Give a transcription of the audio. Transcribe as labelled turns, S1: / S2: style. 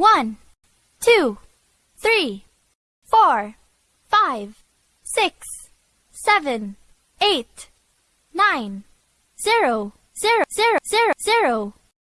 S1: One, two, three, four, five, six, seven, eight, nine, zero, zero, zero, zero, zero.